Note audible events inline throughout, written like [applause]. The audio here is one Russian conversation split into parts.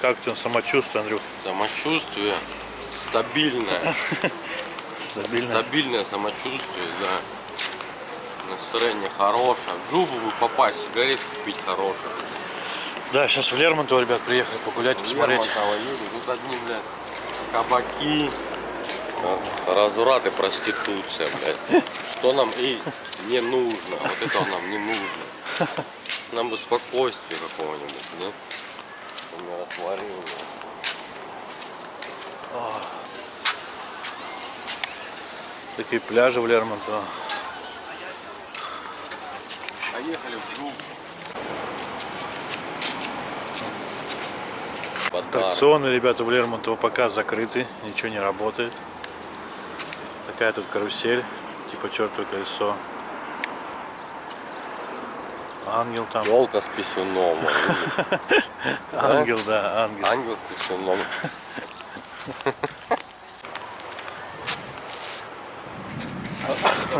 Как у тебя самочувствие, Андрюх? Самочувствие стабильное. [laughs] Стабильно? Стабильное самочувствие, да. Настроение хорошее. В Джубу бы попасть, сигарет купить хороших. Да, сейчас в Лермонтово, ребят, приехали погулять, посмотреть. Едем, тут одни, блядь, кабаки, э, разврат и проституция, блядь. Что нам и не нужно. Вот этого нам не нужно. Нам бы спокойствие какого-нибудь, да? Умиротворение. Такие пляжи в Лермонтово. Поехали в. Подарок. Аттракционы, ребята, в Лермонтово пока закрыты, ничего не работает. Такая тут карусель, типа чертово колесо. Ангел там. Елка с писюном. [laughs] Ангел, да, ангел. Ангел с писюном.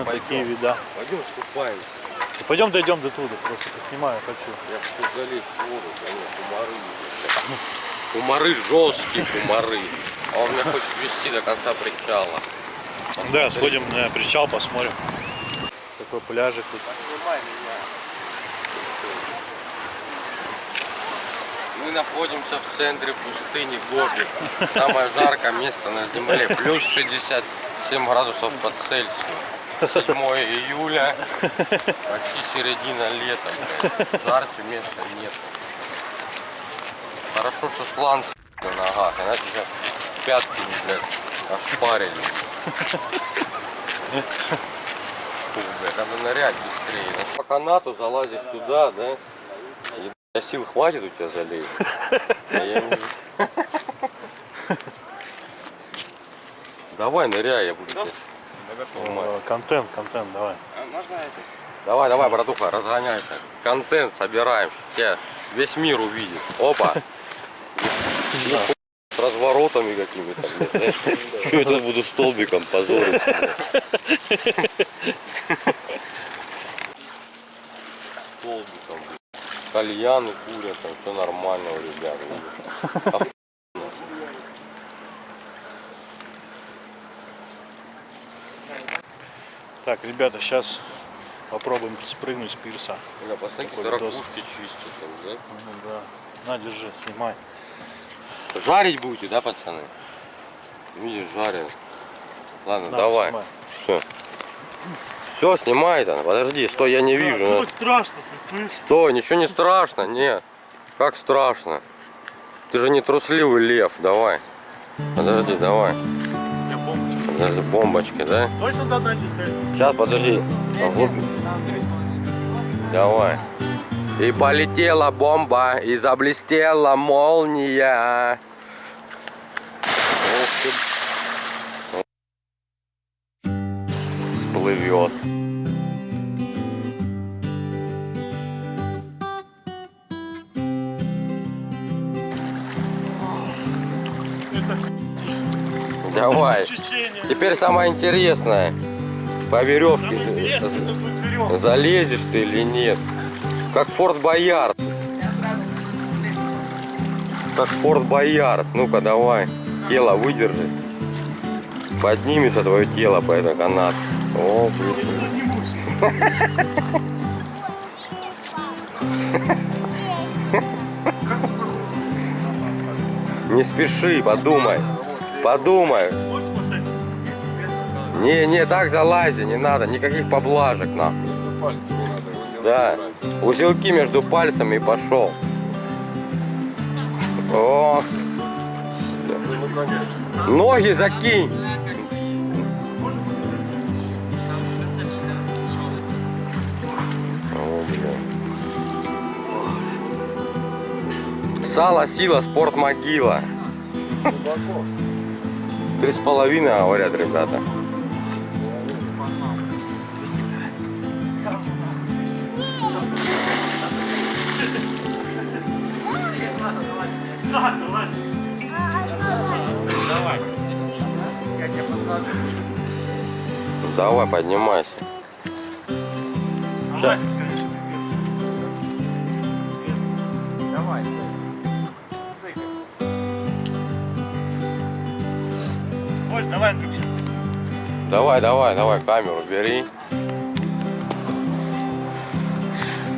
Такие вида. Пойдем скупаемся. Пойдем дойдем до туда, просто поснимаю, хочу. Я хочу залезть в воду, конечно, кумары. Кумары жесткие, кумары. А он меня хочет вести до конца причала. Да, сходим на причал, посмотрим. Такой пляжик тут. Мы находимся в центре пустыни Гоби. Самое жаркое место на земле. Плюс 67 градусов по Цельсию. 7 июля. Почти середина лета. блядь. Жарче места нет. Хорошо, что сланцы на ногах. Иначе сейчас пятки, блядь, ошпарили. Надо нырять быстрее. По канату залазишь туда, да? А сил хватит у тебя залезть? А я не- Давай ныряй, я буду тебя. Э, Контент, контент, давай. Давай, давай, братуха, разгоняйся. Контент собираем. Тебя весь мир увидит. Опа. С разворотами какими-то. Что я тут буду столбиком позориться? Столбиком. Кальяны курят, там все нормально у ребят. Так, ребята, сейчас попробуем спрыгнуть с пирса. Бля, посмотри, Такой какие видос. ракушки чистят там, да? Ну да. На, держи, снимай. Жарить будете, да, пацаны? Видишь, жарят. Ладно, На, давай. Все. Все, снимай там. Подожди, стой, я не вижу. Ну, на- страшно, слышишь? Стой, ничего не страшно, нет. Как страшно? Ты же не трусливый лев, давай. Подожди, давай. Я бомбочку. Подожди, бомбочки, да? Точно не цель? Сейчас, подожди. Давай. И полетела бомба, и заблестела молния. Всплывет. Давай. Теперь самое интересное. По веревке залезешь ты или нет. Как Форт Боярд. Как Форт Боярд. Ну-ка давай. Тело выдержи. Поднимется твое тело по этому канату. О. Не спеши, подумай. Подумай. Не, не, так залази, не надо, никаких поблажек нахуй. Да, узелки между пальцами и пошел. О, ноги закинь. Сало, сила, спорт, могила. Три с половиной, говорят ребята. Да, залазь. Давай. Давай, поднимайся. Ща. Давай. Оль, давай, Андрюк, сейчас. Давай, давай, давай, камеру бери.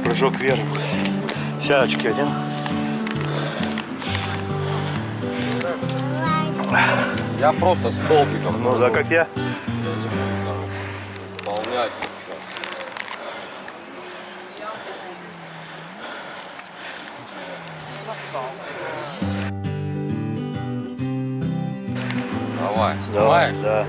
Прыжок вверх. Щачки один. Я просто столбиком. Ну, да, как я. Ничего. Давай, Давай, снимаешь? да.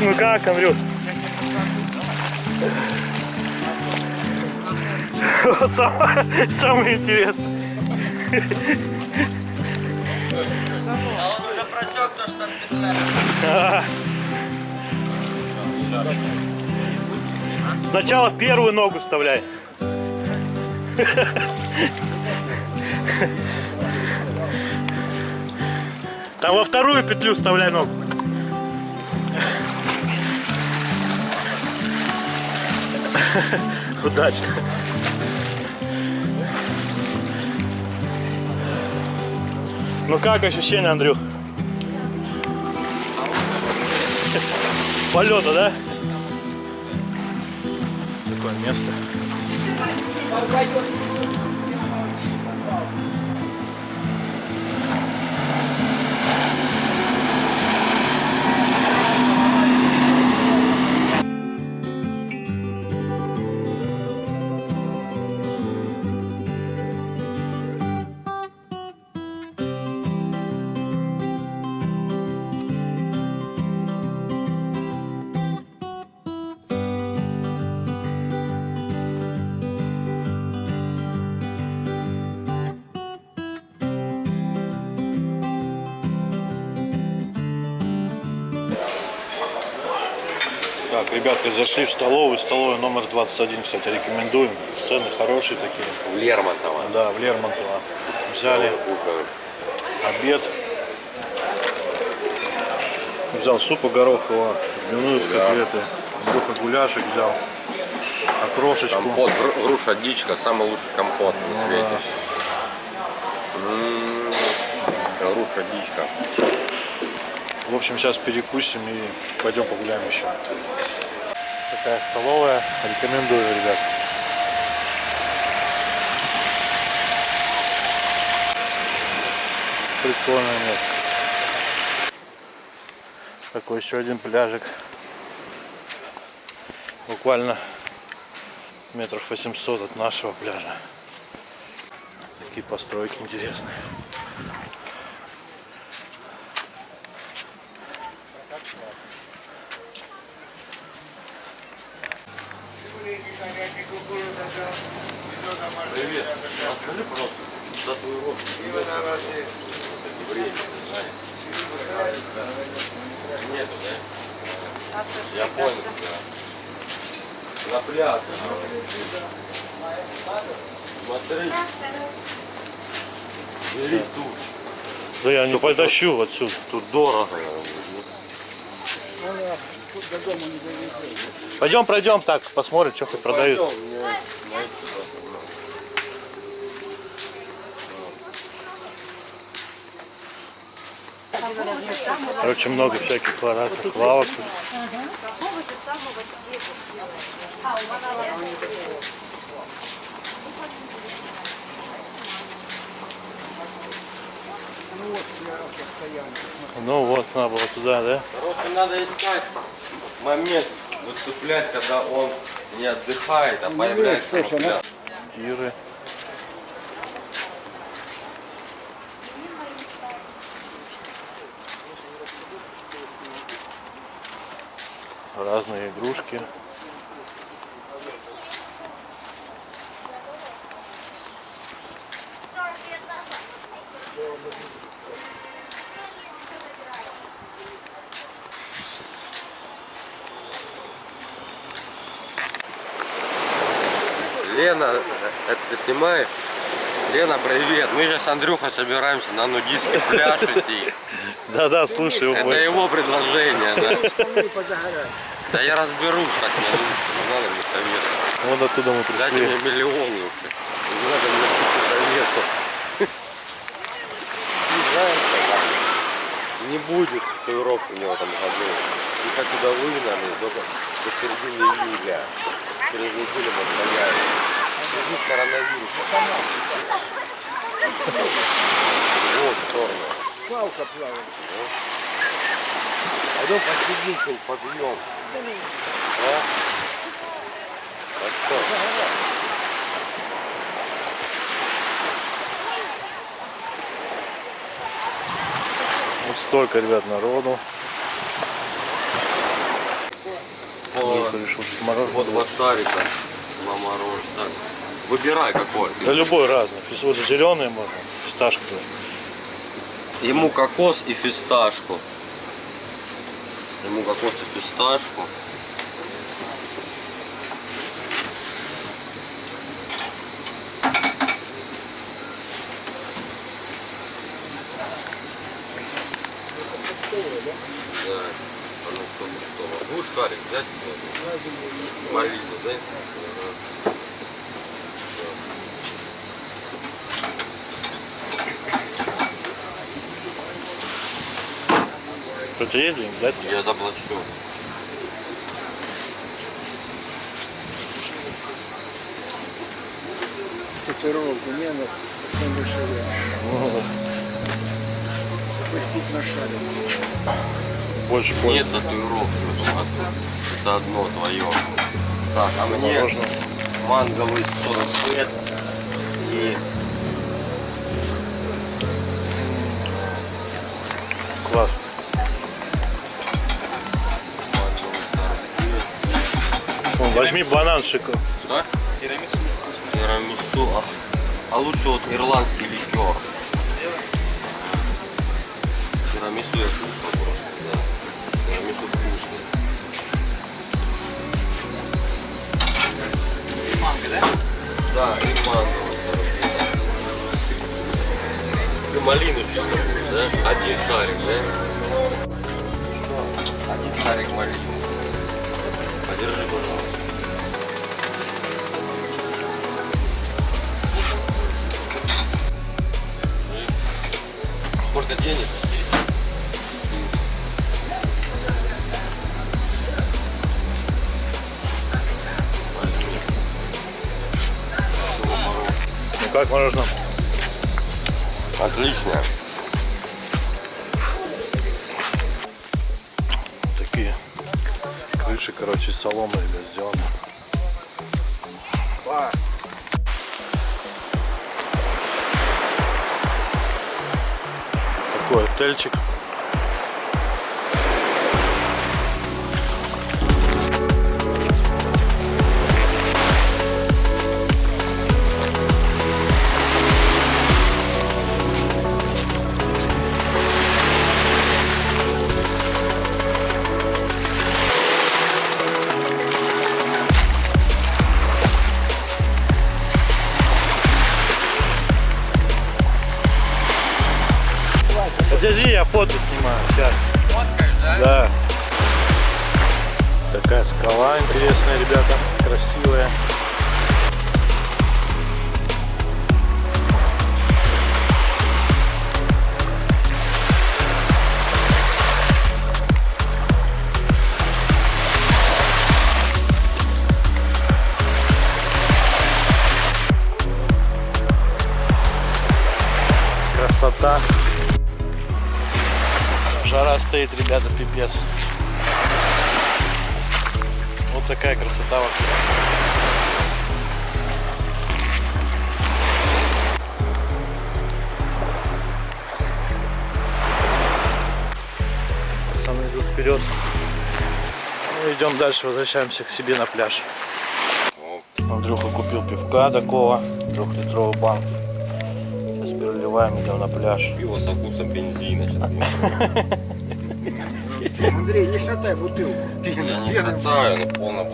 Ну как, Андрюх? Самое, интересное. А он уже просек то, что там петля. Сначала в первую ногу вставляй. Там во вторую петлю вставляй ногу. Удачно. Ну как ощущение, Андрюх? Полета, да? Такое место. Так, ребятки, зашли в столовую. Столовая номер 21, кстати, рекомендуем. Цены хорошие такие. В Лермонтово. Да, в Лермонтово. Взяли обед. Взял супа горохового, дневную с Да. котлеты. Андрюха гуляшек взял. Окрошечку. Компот, гру- груша дичка, самый лучший компот на свете. М, Груша дичка. В общем, сейчас перекусим и пойдем погуляем еще. Такая столовая. Рекомендую, ребят. Прикольное место. Такой еще один пляжик. Буквально метров 800 от нашего пляжа. Такие постройки интересные. Привет. Расскажи, пожалуйста, татуировки. Время. Нету, да? Я понял, да. На пляже. Смотри. Бери тут. Да я не потащу отсюда. Тут дорого. Пойдем пройдем так, посмотрим, что хоть продают. Короче, много всяких разных лавок. Ну вот, надо было туда, да? Короче, надо искать момент, выцеплять, когда он не отдыхает, а появляется на пляже. Тиры. Разные игрушки. Лена, это ты снимаешь? Лена, привет. Мы сейчас с Андрюхой собираемся на нудистский пляж идти. Да-да, слушай, Это ой. его предложение, да. Да я разберусь, так не нужно. Не надо мне советов. Вот оттуда мы Дайте пришли. мне миллион лучше. Не надо мне советов. Не будет татуировки у него в этом году. Их отсюда выгнали до, до середины июля. Через неделю мы появится. Среди коронавируса. Вот, сторону. Палка плавает. Пойдем посидим, подъем. А? А что? Вот столько, ребят, народу. Андрюха решил, Вот вот шарика на мороз. Так. Выбирай какой. Да любой разный. Вот зеленый можно, фисташковый. Ему кокос и фисташку. Ему кокос и фисташку. Да. А ну кто готово. Будешь шарик взять? Малину, да? Деньги, да? Я заплачу. Татуировку не надо. Потом дешевле. Запустить на шаре. Больше Нет пользы. татуировки. Это одно твое. Так, а мне Мороженое. манговый 40 лет и возьми банан шикарный. Что? Тирамису вкусно. Тирамису. А, а лучше вот ирландский ликер. Тирамису я кушал просто, да. Тирамису вкусный. Манго, да? Да, и 49. Ты малину чисто будешь, да? Один шарик, да? Один шарик малины. Подержи, пожалуйста. Сколько денег? Ну как мороженое? Отлично. Такие крыши, короче, соломы, ребят, сделаны. Такой отельчик. Стоит, ребята, пипец. Вот такая красота вокруг. Идут вперед. Ну, идем дальше, возвращаемся к себе на пляж. Андрюха купил пивка такого, трехлитровую банку. Сейчас переливаем, идем на пляж. Пиво со вкусом бензина. [laughs] Андрей, не шатай бутылку. Я не катаю, но полная